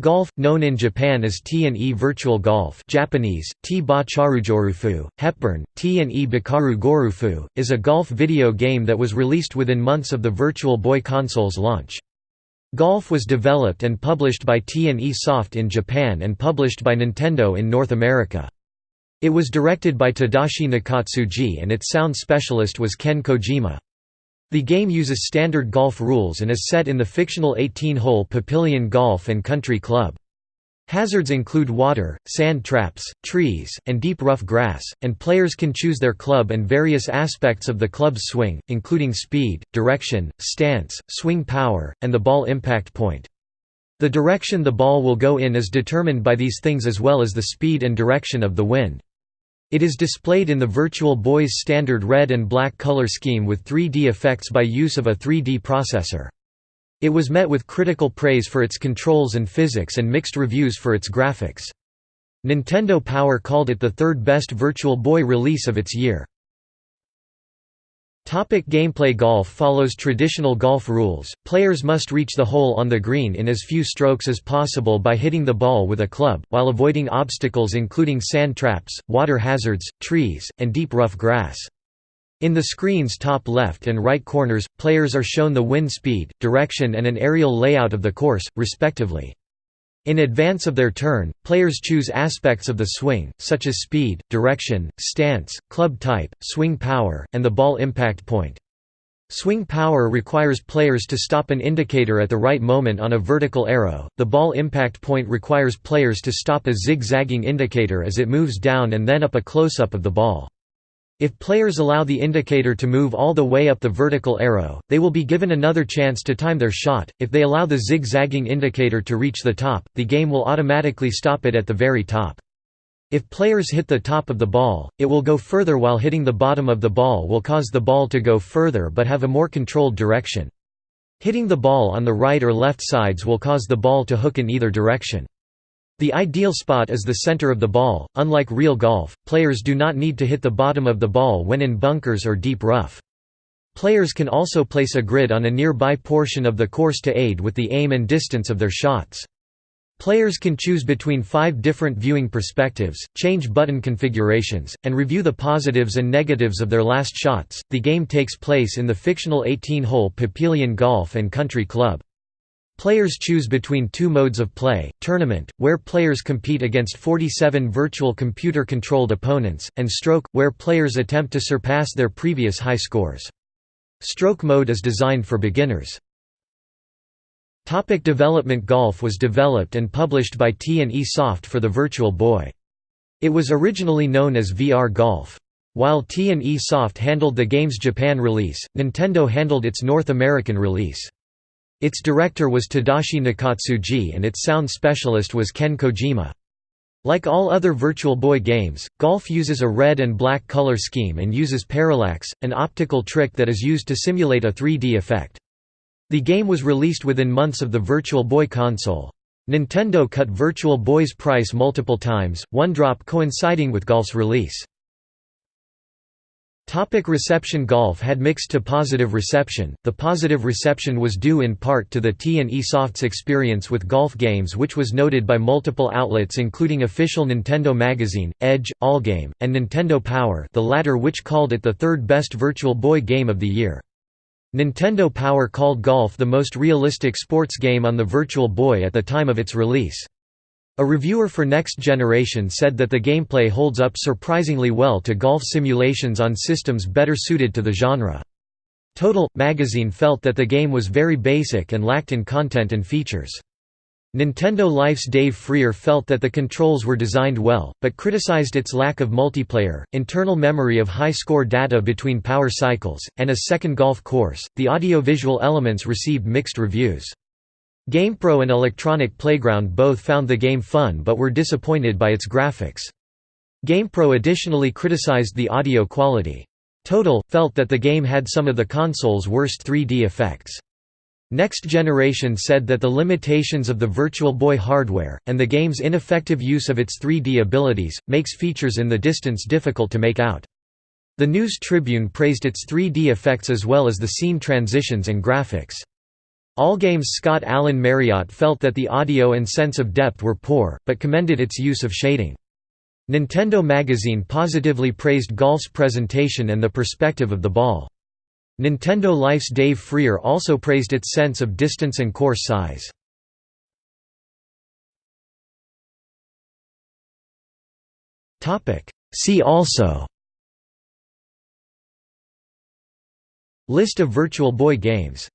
Golf, known in Japan as T&E Virtual Golf Japanese, T-ba charujorufu, Hepburn, T&E bikaru gorufu, is a golf video game that was released within months of the Virtual Boy console's launch. Golf was developed and published by T&E Soft in Japan and published by Nintendo in North America. It was directed by Tadashi Nakatsuji and its sound specialist was Ken Kojima. The game uses standard golf rules and is set in the fictional 18-hole Papillion Golf and Country Club. Hazards include water, sand traps, trees, and deep rough grass, and players can choose their club and various aspects of the club's swing, including speed, direction, stance, swing power, and the ball impact point. The direction the ball will go in is determined by these things as well as the speed and direction of the wind. It is displayed in the Virtual Boy's standard red and black color scheme with 3D effects by use of a 3D processor. It was met with critical praise for its controls and physics and mixed reviews for its graphics. Nintendo Power called it the third best Virtual Boy release of its year. Topic gameplay Golf follows traditional golf rules, players must reach the hole on the green in as few strokes as possible by hitting the ball with a club, while avoiding obstacles including sand traps, water hazards, trees, and deep rough grass. In the screen's top left and right corners, players are shown the wind speed, direction and an aerial layout of the course, respectively. In advance of their turn, players choose aspects of the swing, such as speed, direction, stance, club type, swing power, and the ball impact point. Swing power requires players to stop an indicator at the right moment on a vertical arrow, the ball impact point requires players to stop a zigzagging indicator as it moves down and then up a close-up of the ball. If players allow the indicator to move all the way up the vertical arrow, they will be given another chance to time their shot. If they allow the zigzagging indicator to reach the top, the game will automatically stop it at the very top. If players hit the top of the ball, it will go further while hitting the bottom of the ball will cause the ball to go further but have a more controlled direction. Hitting the ball on the right or left sides will cause the ball to hook in either direction. The ideal spot is the center of the ball. Unlike real golf, players do not need to hit the bottom of the ball when in bunkers or deep rough. Players can also place a grid on a nearby portion of the course to aid with the aim and distance of their shots. Players can choose between five different viewing perspectives, change button configurations, and review the positives and negatives of their last shots. The game takes place in the fictional 18 hole Papillion Golf and Country Club. Players choose between two modes of play, Tournament, where players compete against 47 virtual computer-controlled opponents, and Stroke, where players attempt to surpass their previous high scores. Stroke mode is designed for beginners. Topic development Golf was developed and published by T&E Soft for the Virtual Boy. It was originally known as VR Golf. While T&E Soft handled the game's Japan release, Nintendo handled its North American release. Its director was Tadashi Nakatsuji and its sound specialist was Ken Kojima. Like all other Virtual Boy games, Golf uses a red and black color scheme and uses parallax, an optical trick that is used to simulate a 3D effect. The game was released within months of the Virtual Boy console. Nintendo cut Virtual Boy's price multiple times, one drop coinciding with Golf's release. Topic reception Golf had mixed to positive reception. The positive reception was due in part to the T&E Soft's experience with golf games which was noted by multiple outlets including official Nintendo Magazine, Edge, Allgame, and Nintendo Power the latter which called it the third best Virtual Boy game of the year. Nintendo Power called Golf the most realistic sports game on the Virtual Boy at the time of its release. A reviewer for Next Generation said that the gameplay holds up surprisingly well to golf simulations on systems better suited to the genre. Total magazine felt that the game was very basic and lacked in content and features. Nintendo Life's Dave Frear felt that the controls were designed well, but criticized its lack of multiplayer, internal memory of high score data between power cycles, and a second golf course. The audio-visual elements received mixed reviews. GamePro and Electronic Playground both found the game fun but were disappointed by its graphics. GamePro additionally criticized the audio quality. Total, felt that the game had some of the console's worst 3D effects. Next Generation said that the limitations of the Virtual Boy hardware, and the game's ineffective use of its 3D abilities, makes features in the distance difficult to make out. The News Tribune praised its 3D effects as well as the scene transitions and graphics. Allgame's Scott Alan Marriott felt that the audio and sense of depth were poor, but commended its use of shading. Nintendo Magazine positively praised Golf's presentation and the perspective of the ball. Nintendo Life's Dave Frear also praised its sense of distance and course size. See also List of Virtual Boy games